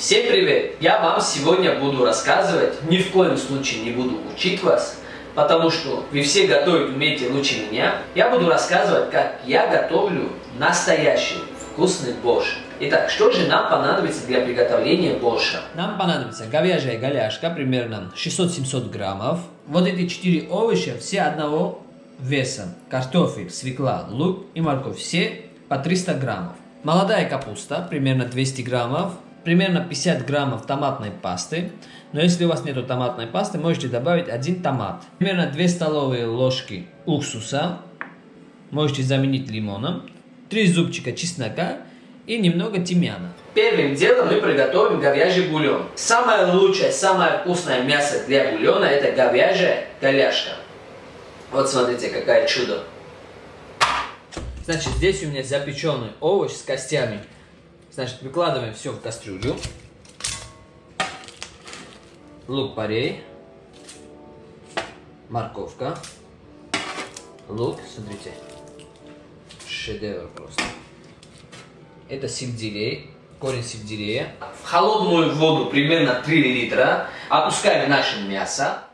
Всем привет! Я вам сегодня буду рассказывать, ни в коем случае не буду учить вас, потому что вы все готовить умеете лучше меня. Я буду рассказывать, как я готовлю настоящий вкусный борщ. Итак, что же нам понадобится для приготовления борща? Нам понадобится говяжья голяшка, примерно 600-700 граммов. Вот эти четыре овоща, все одного веса. Картофель, свекла, лук и морковь, все по 300 граммов. Молодая капуста, примерно 200 граммов. Примерно 50 граммов томатной пасты. Но если у вас нет томатной пасты, можете добавить один томат. Примерно 2 столовые ложки уксуса. Можете заменить лимоном. 3 зубчика чеснока и немного тимьяна. Первым делом мы приготовим говяжий бульон. Самое лучшее, самое вкусное мясо для бульона это говяжья голяшка. Вот смотрите, какое чудо. Значит, здесь у меня запеченный овощ с костями. Значит, выкладываем все в кастрюлю. Лук-порей. Морковка. Лук, смотрите. Шедевр просто. Это сельдерей, корень сельдерея. В холодную воду примерно 3 литра опускаем наше мясо.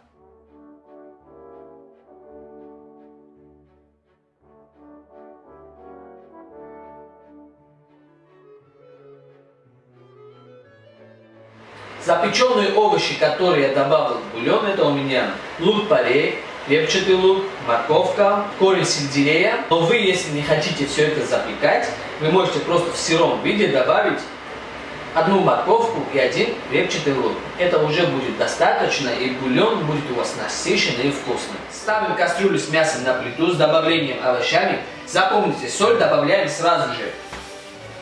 Запеченные овощи, которые я добавил в бульон, это у меня лук-порей, репчатый лук, морковка, корень сельдерея. Но вы, если не хотите все это запекать, вы можете просто в сыром виде добавить одну морковку и один репчатый лук. Это уже будет достаточно, и бульон будет у вас насыщенный и вкусный. Ставим кастрюлю с мясом на плиту с добавлением овощами. Запомните, соль добавляем сразу же.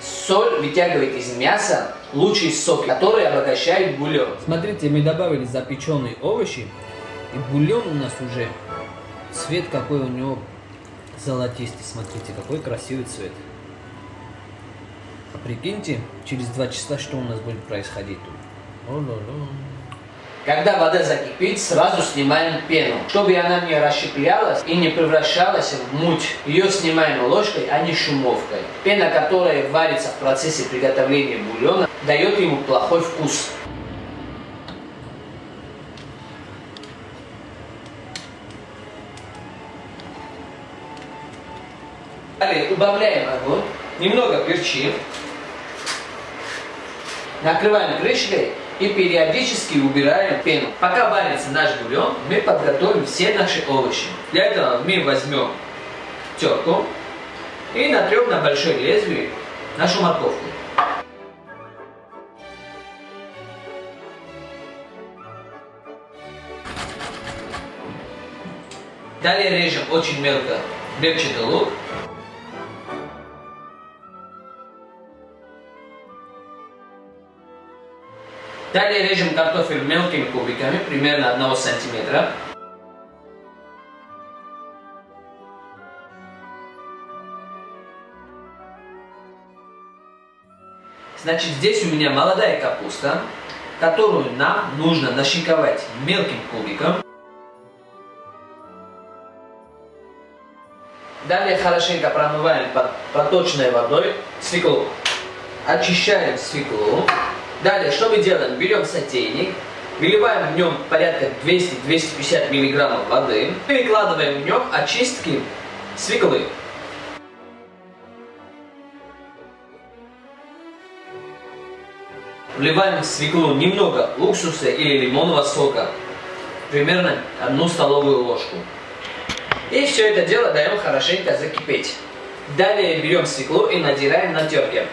Соль вытягивает из мяса лучший сок, который обогащает бульон. Смотрите, мы добавили запеченные овощи, и бульон у нас уже цвет какой у него золотистый. Смотрите, какой красивый цвет. А прикиньте, через два часа что у нас будет происходить тут. О -ло -ло. Когда вода закипит, сразу снимаем пену, чтобы она не расщеплялась и не превращалась в муть. Ее снимаем ложкой, а не шумовкой. Пена, которая варится в процессе приготовления бульона, дает ему плохой вкус. Далее убавляем огонь, немного перчим, накрываем крышкой и периодически убираем пену. Пока варится наш бульон, мы подготовим все наши овощи. Для этого мы возьмем терку и натрем на большой лезвие нашу морковку. Далее режем очень мелко репчатый лук. Далее режем картофель мелкими кубиками, примерно 1 сантиметра. Значит, здесь у меня молодая капуста, которую нам нужно нашинковать мелким кубиком. Далее хорошенько промываем под проточной водой свеклу. Очищаем свеклу. Далее, что мы делаем? Берем сотейник, выливаем в нем порядка 200-250 мг воды и выкладываем в нем очистки свеклы. Вливаем в свеклу немного уксуса или лимонного сока, примерно одну столовую ложку. И все это дело даем хорошенько закипеть. Далее берем свеклу и надираем на терке.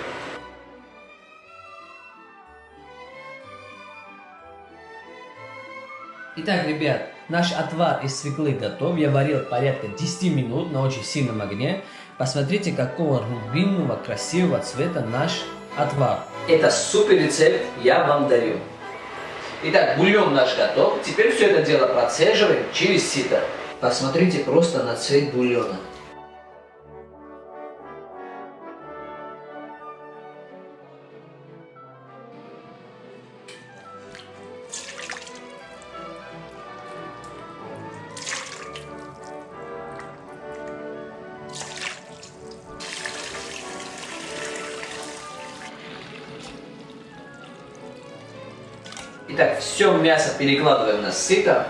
Итак, ребят, наш отвар из свеклы готов. Я варил порядка 10 минут на очень сильном огне. Посмотрите, какого рубинового красивого цвета наш отвар. Это супер рецепт, я вам дарю. Итак, бульон наш готов. Теперь все это дело процеживаем через сито. Посмотрите просто на цвет бульона. Итак, все мясо перекладываем на сито,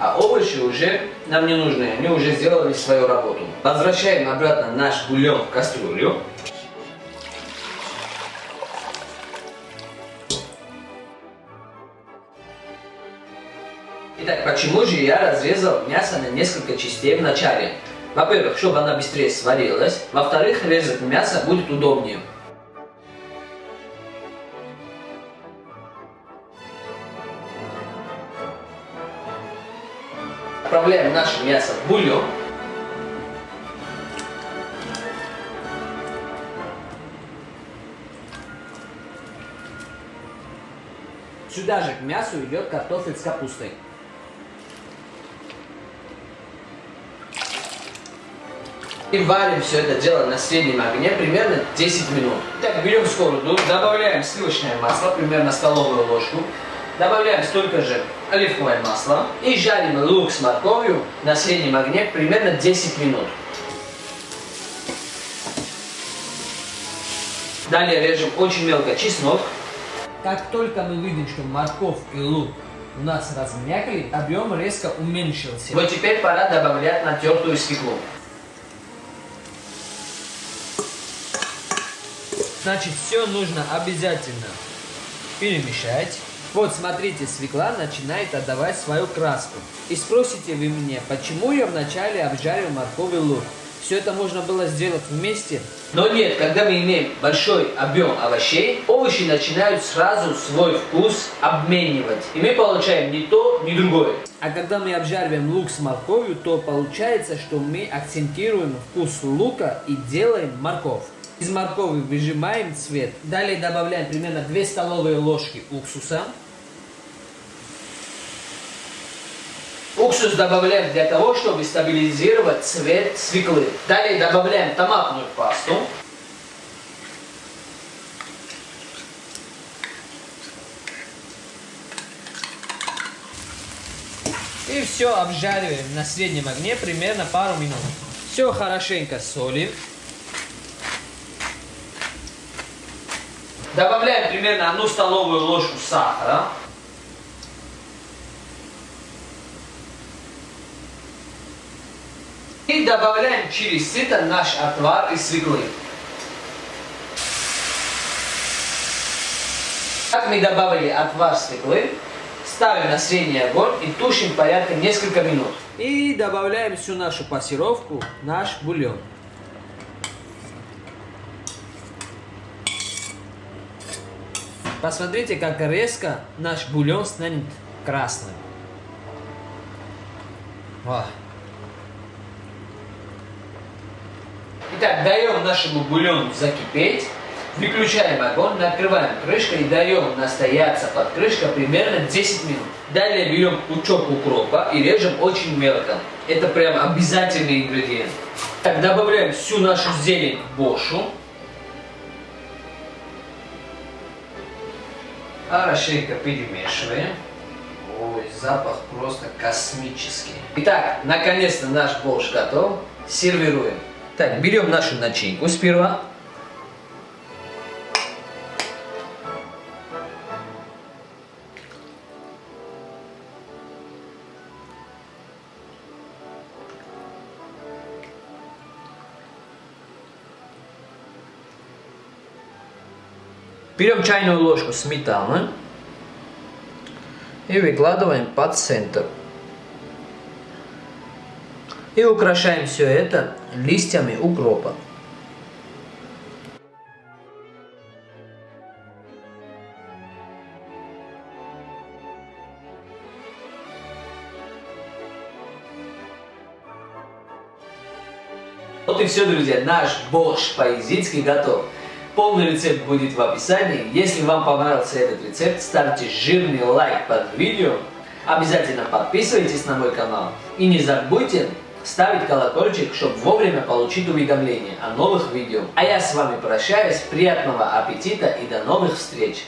а овощи уже нам не нужны, они уже сделали свою работу. Возвращаем обратно наш бульон в кастрюлю. Итак, почему же я разрезал мясо на несколько частей в начале? Во-первых, чтобы она быстрее сварилась. Во-вторых, резать мясо будет удобнее. Отправляем наше мясо в бульон. Сюда же к мясу идет картофель с капустой. И варим все это дело на среднем огне примерно 10 минут. Так, берем сковороду, добавляем сливочное масло, примерно столовую ложку. Добавляем столько же оливковое масло. И жарим лук с морковью на среднем огне примерно 10 минут. Далее режем очень мелко чеснок. Как только мы видим, что морковь и лук у нас размякли, объем резко уменьшился. Вот теперь пора добавлять натертую свеклу. Значит, все нужно обязательно перемешать. Вот, смотрите, свекла начинает отдавать свою краску. И спросите вы меня, почему я вначале обжарил морковь и лук? Все это можно было сделать вместе. Но нет, когда мы имеем большой объем овощей, овощи начинают сразу свой вкус обменивать. И мы получаем не то, ни другое. А когда мы обжариваем лук с морковью, то получается, что мы акцентируем вкус лука и делаем морковь. Из моркови выжимаем цвет. Далее добавляем примерно 2 столовые ложки уксуса. Уксус добавляем для того, чтобы стабилизировать цвет свеклы. Далее добавляем томатную пасту. И все обжариваем на среднем огне примерно пару минут. Все хорошенько солим. Добавляем примерно одну столовую ложку сахара. И добавляем через сито наш отвар из свеклы. Как мы добавили отвар свеклы, ставим на средний огонь и тушим порядка несколько минут. И добавляем всю нашу пассировку, наш бульон. Посмотрите, как резко наш бульон станет красным. О. Итак, даем нашему бульону закипеть. Выключаем огонь, накрываем крышкой и даем настояться под крышкой примерно 10 минут. Далее берем пучок укропа и режем очень мелко. Это прям обязательный ингредиент. Так, добавляем всю нашу зелень в бошу. Хорошенько перемешиваем. Ой, запах просто космический. Итак, наконец-то наш борщ готов. Сервируем. Так, берем нашу начинку сперва. Берем чайную ложку сметаны и выкладываем под центр. И украшаем все это листьями укропа. Вот и все, друзья. Наш борщ по-изицки готов. Полный рецепт будет в описании. Если вам понравился этот рецепт, ставьте жирный лайк под видео. Обязательно подписывайтесь на мой канал. И не забудьте ставить колокольчик, чтобы вовремя получить уведомления о новых видео. А я с вами прощаюсь. Приятного аппетита и до новых встреч!